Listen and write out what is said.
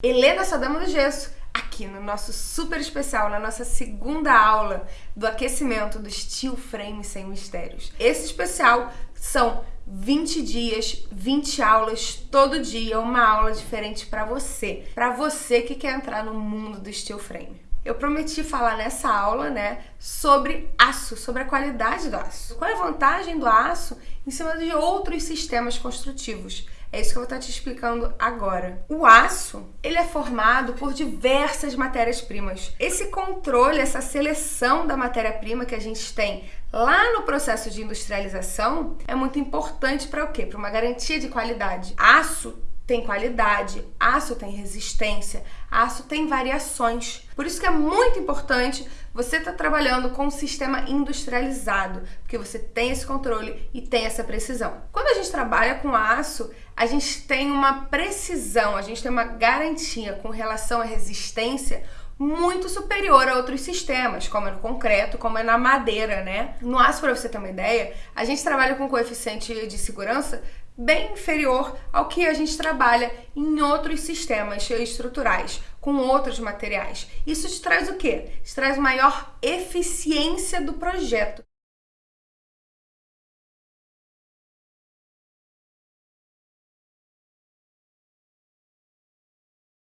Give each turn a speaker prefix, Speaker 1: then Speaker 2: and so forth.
Speaker 1: Helena Sadama do Gesso, aqui no nosso super especial, na nossa segunda aula do aquecimento do Steel Frame Sem Mistérios. Esse especial são 20 dias, 20 aulas todo dia, uma aula diferente para você, para você que quer entrar no mundo do steel frame. Eu prometi falar nessa aula, né, sobre aço, sobre a qualidade do aço. Qual é a vantagem do aço em cima de outros sistemas construtivos? É isso que eu vou estar te explicando agora. O aço, ele é formado por diversas matérias-primas. Esse controle, essa seleção da matéria-prima que a gente tem lá no processo de industrialização é muito importante para o quê? Para uma garantia de qualidade. Aço tem qualidade, aço tem resistência, aço tem variações. Por isso que é muito importante você estar tá trabalhando com um sistema industrializado, porque você tem esse controle e tem essa precisão. Quando a gente trabalha com aço, a gente tem uma precisão, a gente tem uma garantia com relação à resistência muito superior a outros sistemas, como é no concreto, como é na madeira, né? No aço, para você ter uma ideia, a gente trabalha com coeficiente de segurança bem inferior ao que a gente trabalha em outros sistemas estruturais, com outros materiais. Isso te traz o quê? Te traz maior eficiência do projeto.